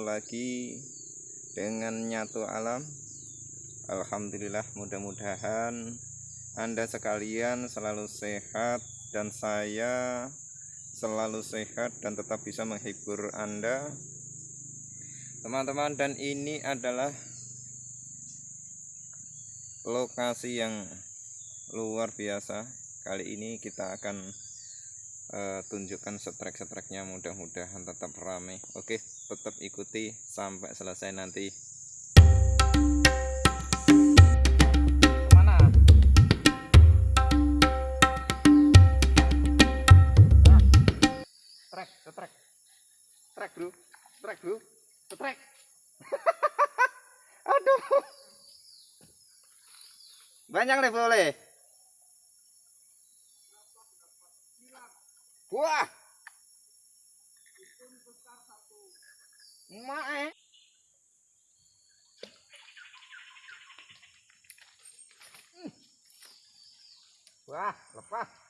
Lagi dengan Nyatu Alam. Alhamdulillah mudah-mudahan Anda sekalian selalu sehat Dan saya selalu sehat dan tetap bisa menghibur Anda. Teman-teman dan ini adalah Lokasi yang luar biasa. Kali ini kita akan uh, tunjukkan setrek-setreknya mudah-mudahan tetap ramai oke tetap ikuti sampai selesai nanti. Banyak nih boleh Wah. Mae. Hmm. Wah, lepas.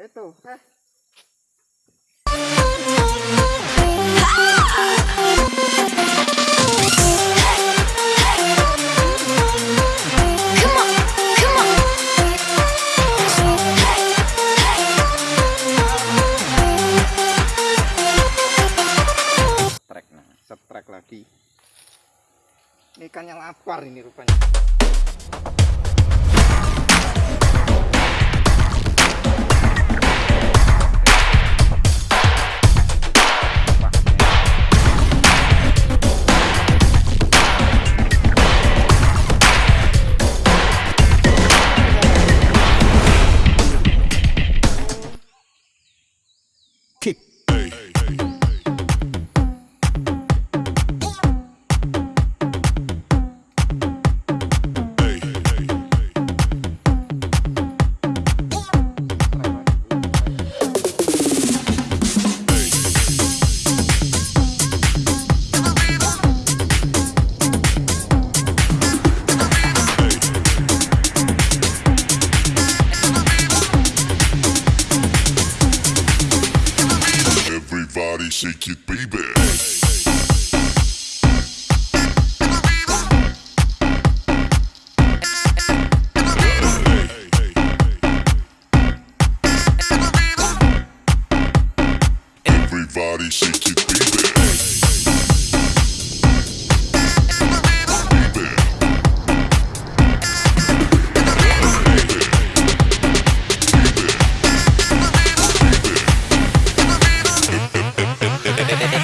Eh. Itu, eh. lagi ini ikannya lapar ini rupanya shake it, baby.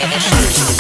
Yeah.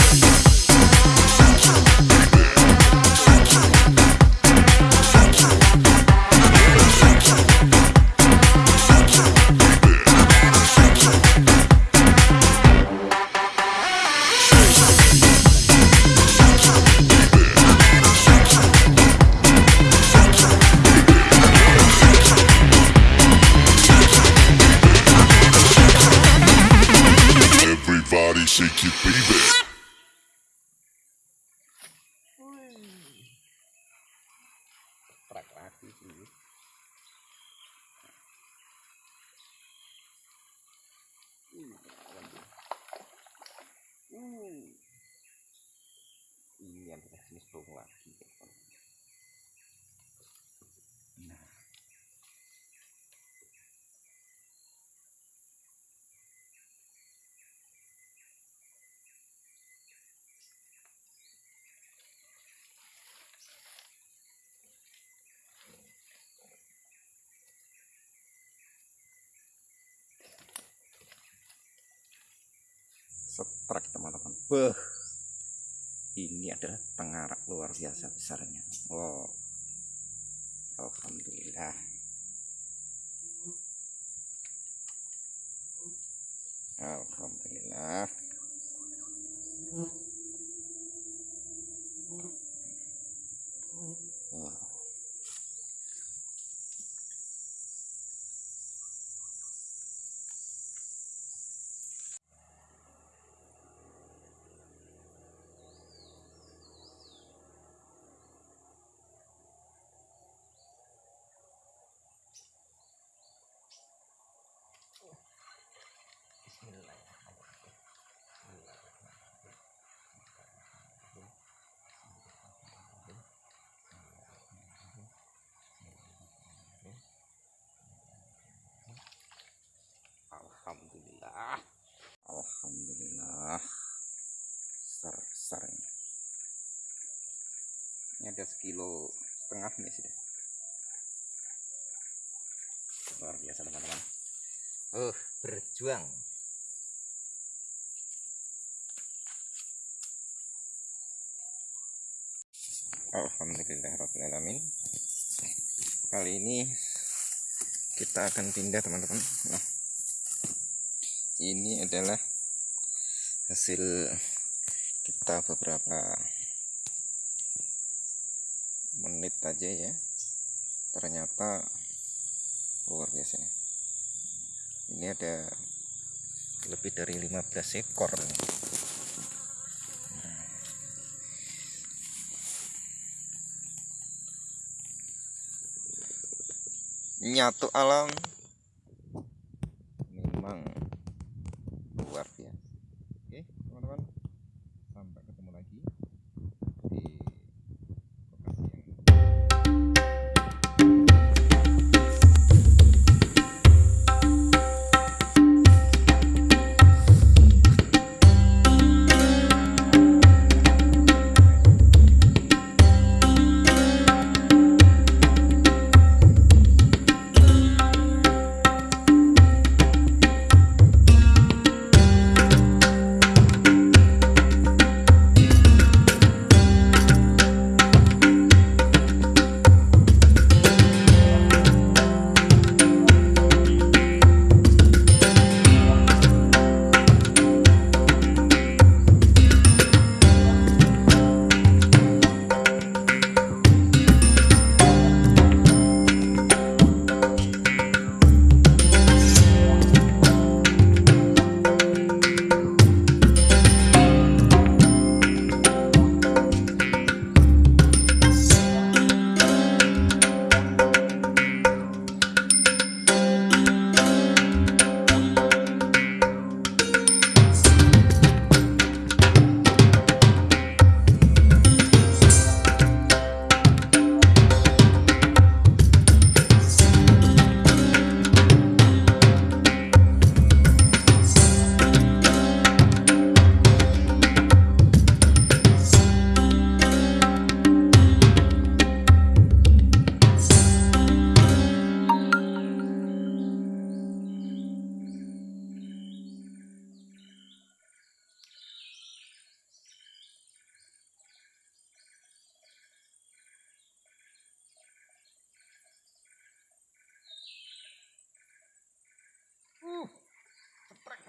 Beh. Ini adalah pengarak luar biasa besarnya. Wow. Alhamdulillah. Alhamdulillah. Wah. Alhamdulillah. Alhamdulillah. Besar-besar ini. Ini ada sekilo setengah nih sudah. Luar biasa teman-teman. Oh, berjuang. Alhamdulillahirrahmanirrahim Kali ini kita akan pindah teman-teman Nah ini adalah hasil kita beberapa menit aja ya. Ternyata luar biasa nih. ini ada lebih dari 15 ekor nyatu alam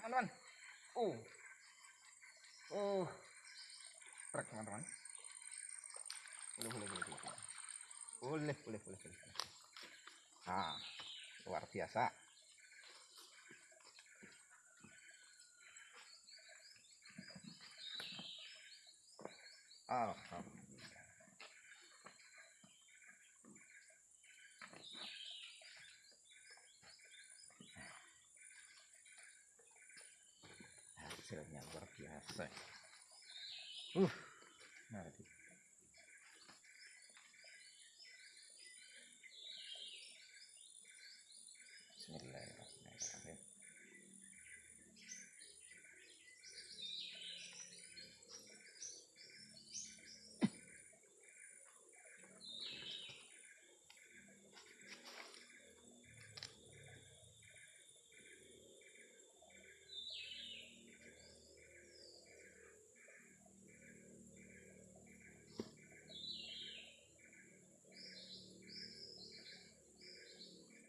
teman-teman. Uh, uh, ceprek teman-teman. Boleh, boleh, boleh. Boleh, boleh, boleh, boleh. boleh. Nah, luar biasa. Alhamdulillah. Hasilnya luar biasa. Uh mari